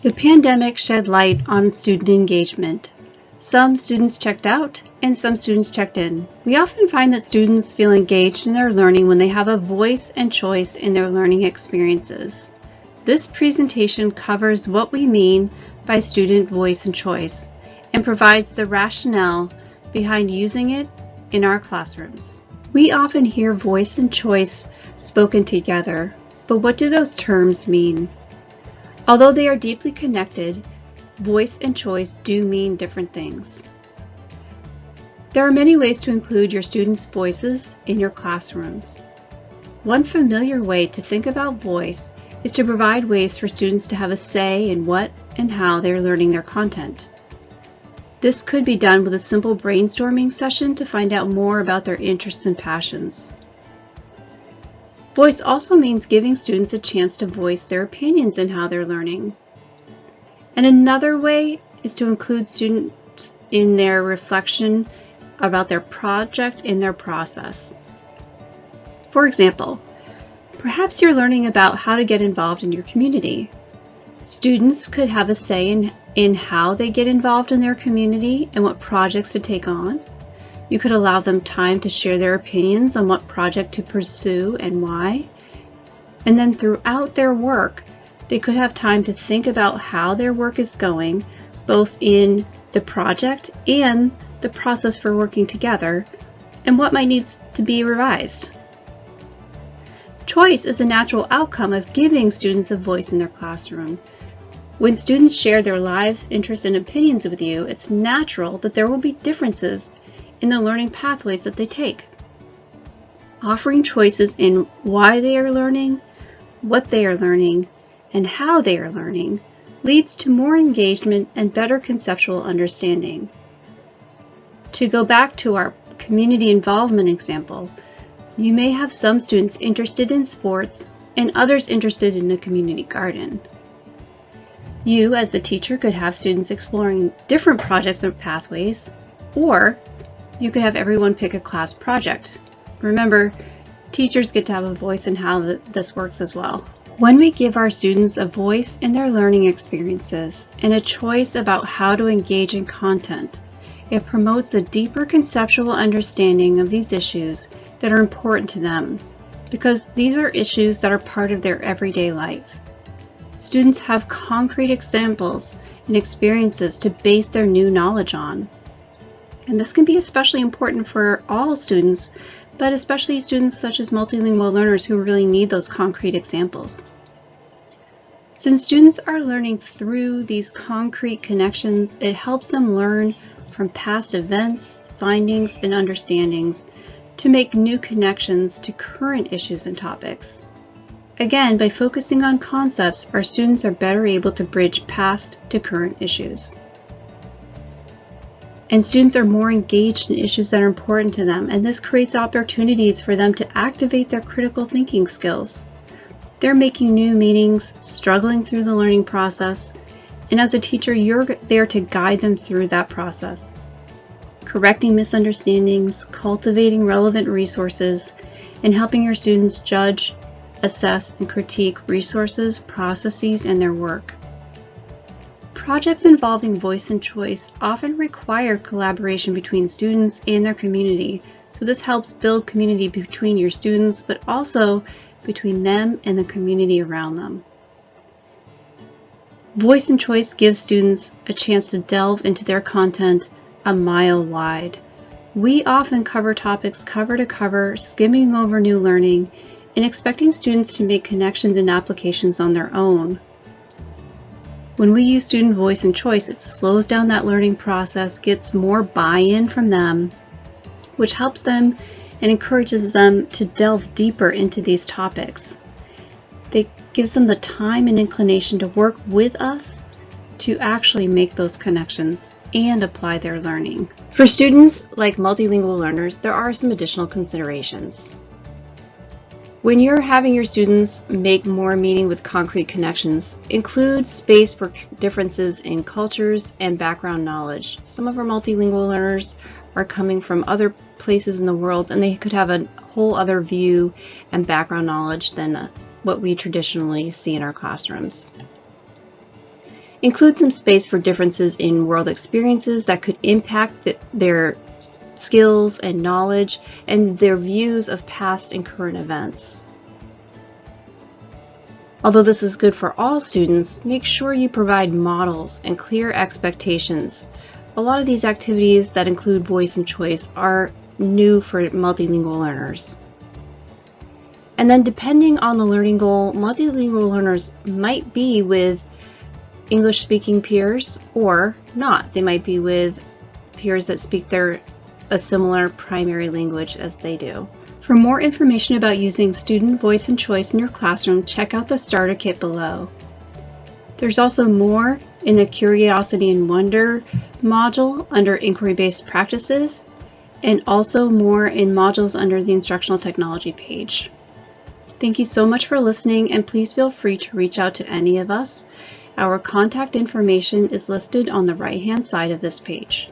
The pandemic shed light on student engagement. Some students checked out and some students checked in. We often find that students feel engaged in their learning when they have a voice and choice in their learning experiences. This presentation covers what we mean by student voice and choice and provides the rationale behind using it in our classrooms. We often hear voice and choice spoken together, but what do those terms mean? Although they are deeply connected, voice and choice do mean different things. There are many ways to include your students' voices in your classrooms. One familiar way to think about voice is to provide ways for students to have a say in what and how they're learning their content. This could be done with a simple brainstorming session to find out more about their interests and passions. Voice also means giving students a chance to voice their opinions in how they're learning. And another way is to include students in their reflection about their project in their process. For example, perhaps you're learning about how to get involved in your community. Students could have a say in, in how they get involved in their community and what projects to take on. You could allow them time to share their opinions on what project to pursue and why. And then throughout their work, they could have time to think about how their work is going, both in the project and the process for working together, and what might need to be revised. Choice is a natural outcome of giving students a voice in their classroom. When students share their lives, interests, and opinions with you, it's natural that there will be differences in the learning pathways that they take. Offering choices in why they are learning, what they are learning, and how they are learning leads to more engagement and better conceptual understanding. To go back to our community involvement example, you may have some students interested in sports and others interested in the community garden. You, as a teacher, could have students exploring different projects or pathways, or you could have everyone pick a class project. Remember, teachers get to have a voice in how this works as well. When we give our students a voice in their learning experiences and a choice about how to engage in content, it promotes a deeper conceptual understanding of these issues that are important to them because these are issues that are part of their everyday life. Students have concrete examples and experiences to base their new knowledge on. And this can be especially important for all students, but especially students such as multilingual learners who really need those concrete examples. Since students are learning through these concrete connections, it helps them learn from past events, findings, and understandings to make new connections to current issues and topics. Again, by focusing on concepts, our students are better able to bridge past to current issues and students are more engaged in issues that are important to them, and this creates opportunities for them to activate their critical thinking skills. They're making new meanings, struggling through the learning process, and as a teacher, you're there to guide them through that process. Correcting misunderstandings, cultivating relevant resources, and helping your students judge, assess, and critique resources, processes, and their work. Projects involving voice and choice often require collaboration between students and their community, so this helps build community between your students, but also between them and the community around them. Voice and choice gives students a chance to delve into their content a mile wide. We often cover topics cover to cover, skimming over new learning, and expecting students to make connections and applications on their own. When we use student voice and choice, it slows down that learning process, gets more buy-in from them, which helps them and encourages them to delve deeper into these topics. It gives them the time and inclination to work with us to actually make those connections and apply their learning. For students like multilingual learners, there are some additional considerations. When you're having your students make more meaning with concrete connections, include space for differences in cultures and background knowledge. Some of our multilingual learners are coming from other places in the world and they could have a whole other view and background knowledge than uh, what we traditionally see in our classrooms. Include some space for differences in world experiences that could impact the, their skills and knowledge and their views of past and current events. Although this is good for all students, make sure you provide models and clear expectations. A lot of these activities that include voice and choice are new for multilingual learners. And then depending on the learning goal, multilingual learners might be with English speaking peers or not. They might be with peers that speak their a similar primary language as they do. For more information about using student voice and choice in your classroom, check out the starter kit below. There's also more in the Curiosity and Wonder module under Inquiry-Based Practices, and also more in modules under the Instructional Technology page. Thank you so much for listening, and please feel free to reach out to any of us. Our contact information is listed on the right-hand side of this page.